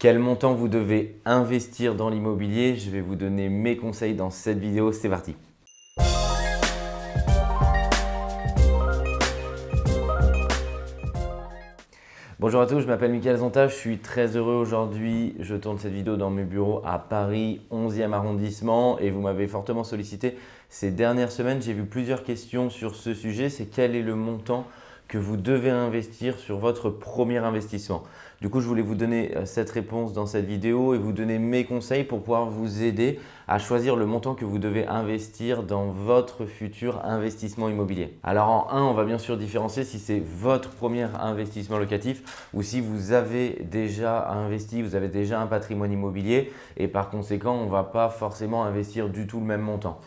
Quel montant vous devez investir dans l'immobilier? Je vais vous donner mes conseils dans cette vidéo. C'est parti Bonjour à tous, je m'appelle Mickaël Zonta, je suis très heureux aujourd'hui. Je tourne cette vidéo dans mes bureaux à Paris, 11e arrondissement et vous m'avez fortement sollicité ces dernières semaines. J'ai vu plusieurs questions sur ce sujet, c'est quel est le montant que vous devez investir sur votre premier investissement. Du coup, je voulais vous donner euh, cette réponse dans cette vidéo et vous donner mes conseils pour pouvoir vous aider à choisir le montant que vous devez investir dans votre futur investissement immobilier. Alors en 1, on va bien sûr différencier si c'est votre premier investissement locatif ou si vous avez déjà investi, vous avez déjà un patrimoine immobilier et par conséquent, on ne va pas forcément investir du tout le même montant.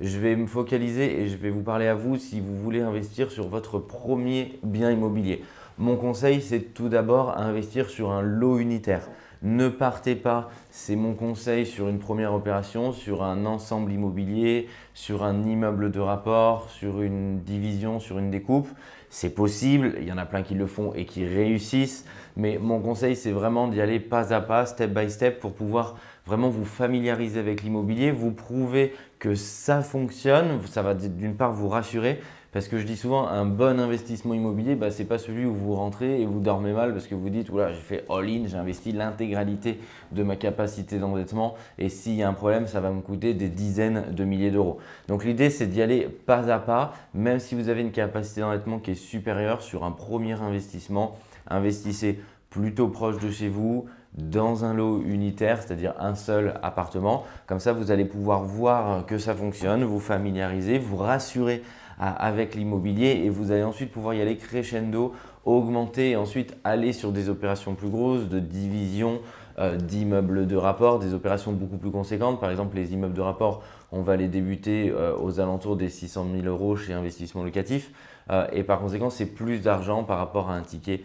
Je vais me focaliser et je vais vous parler à vous si vous voulez investir sur votre premier bien immobilier. Mon conseil, c'est tout d'abord investir sur un lot unitaire. Ne partez pas, c'est mon conseil sur une première opération, sur un ensemble immobilier, sur un immeuble de rapport, sur une division, sur une découpe. C'est possible, il y en a plein qui le font et qui réussissent, mais mon conseil, c'est vraiment d'y aller pas à pas, step by step pour pouvoir vraiment vous familiariser avec l'immobilier, vous prouver que ça fonctionne, ça va d'une part vous rassurer parce que je dis souvent un bon investissement immobilier, bah, ce n'est pas celui où vous rentrez et vous dormez mal parce que vous dites voilà j'ai fait all-in, j'ai investi l'intégralité de ma capacité d'endettement et s'il y a un problème, ça va me coûter des dizaines de milliers d'euros. Donc l'idée c'est d'y aller pas à pas, même si vous avez une capacité d'endettement qui est supérieure sur un premier investissement, investissez plutôt proche de chez vous, dans un lot unitaire, c'est-à-dire un seul appartement. Comme ça, vous allez pouvoir voir que ça fonctionne, vous familiariser, vous rassurer avec l'immobilier et vous allez ensuite pouvoir y aller crescendo, augmenter et ensuite aller sur des opérations plus grosses de division euh, d'immeubles de rapport, des opérations beaucoup plus conséquentes. Par exemple, les immeubles de rapport, on va les débuter euh, aux alentours des 600 000 euros chez Investissement Locatif euh, et par conséquent, c'est plus d'argent par rapport à un ticket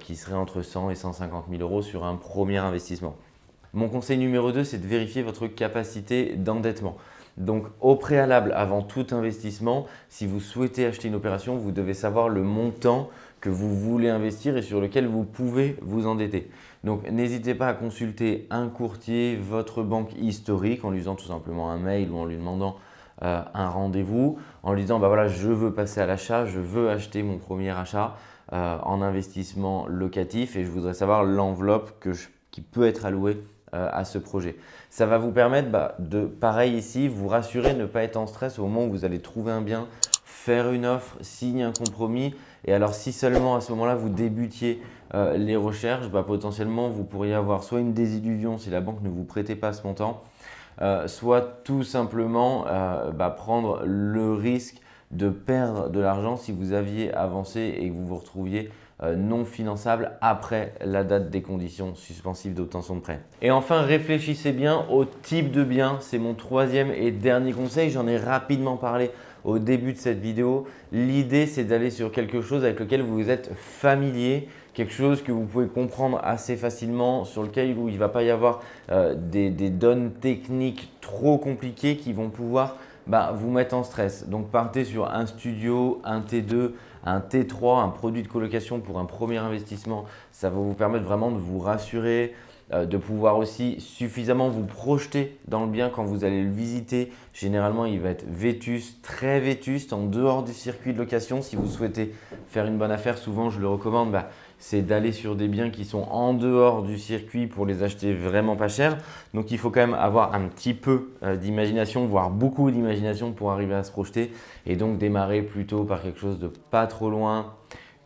qui serait entre 100 et 150 000 euros sur un premier investissement. Mon conseil numéro 2, c'est de vérifier votre capacité d'endettement. Donc au préalable, avant tout investissement, si vous souhaitez acheter une opération, vous devez savoir le montant que vous voulez investir et sur lequel vous pouvez vous endetter. Donc n'hésitez pas à consulter un courtier, votre banque historique en lui faisant tout simplement un mail ou en lui demandant euh, un rendez-vous, en lui disant bah voilà, je veux passer à l'achat, je veux acheter mon premier achat euh, en investissement locatif et je voudrais savoir l'enveloppe qui peut être allouée à ce projet. Ça va vous permettre bah, de, pareil ici, vous rassurer, ne pas être en stress au moment où vous allez trouver un bien, faire une offre, signer un compromis. Et alors, si seulement à ce moment-là, vous débutiez euh, les recherches, bah, potentiellement, vous pourriez avoir soit une désillusion si la banque ne vous prêtait pas ce montant, euh, soit tout simplement bah, prendre le risque de perdre de l'argent si vous aviez avancé et que vous vous retrouviez euh, non finançable après la date des conditions suspensives d'obtention de prêt. Et enfin, réfléchissez bien au type de bien. C'est mon troisième et dernier conseil. J'en ai rapidement parlé au début de cette vidéo. L'idée, c'est d'aller sur quelque chose avec lequel vous êtes familier, quelque chose que vous pouvez comprendre assez facilement, sur lequel il ne va pas y avoir euh, des, données techniques trop compliquées qui vont pouvoir bah, vous mettre en stress. Donc partez sur un studio, un T2, un T3, un produit de colocation pour un premier investissement. Ça va vous permettre vraiment de vous rassurer, de pouvoir aussi suffisamment vous projeter dans le bien quand vous allez le visiter. Généralement, il va être vétuste, très vétuste, en dehors du circuit de location. Si vous souhaitez faire une bonne affaire, souvent je le recommande, bah, c'est d'aller sur des biens qui sont en dehors du circuit pour les acheter vraiment pas cher. Donc, il faut quand même avoir un petit peu euh, d'imagination, voire beaucoup d'imagination pour arriver à se projeter et donc démarrer plutôt par quelque chose de pas trop loin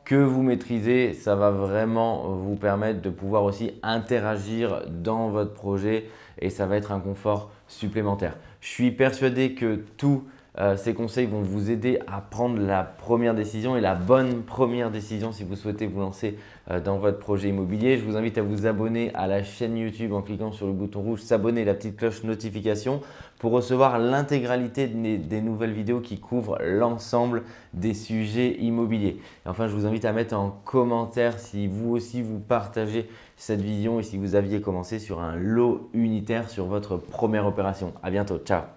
que vous maîtrisez. Ça va vraiment vous permettre de pouvoir aussi interagir dans votre projet et ça va être un confort supplémentaire. Je suis persuadé que tout euh, ces conseils vont vous aider à prendre la première décision et la bonne première décision si vous souhaitez vous lancer euh, dans votre projet immobilier. Je vous invite à vous abonner à la chaîne YouTube en cliquant sur le bouton rouge s'abonner la petite cloche notification pour recevoir l'intégralité des nouvelles vidéos qui couvrent l'ensemble des sujets immobiliers. Enfin, je vous invite à mettre en commentaire si vous aussi vous partagez cette vision et si vous aviez commencé sur un lot unitaire sur votre première opération. À bientôt, ciao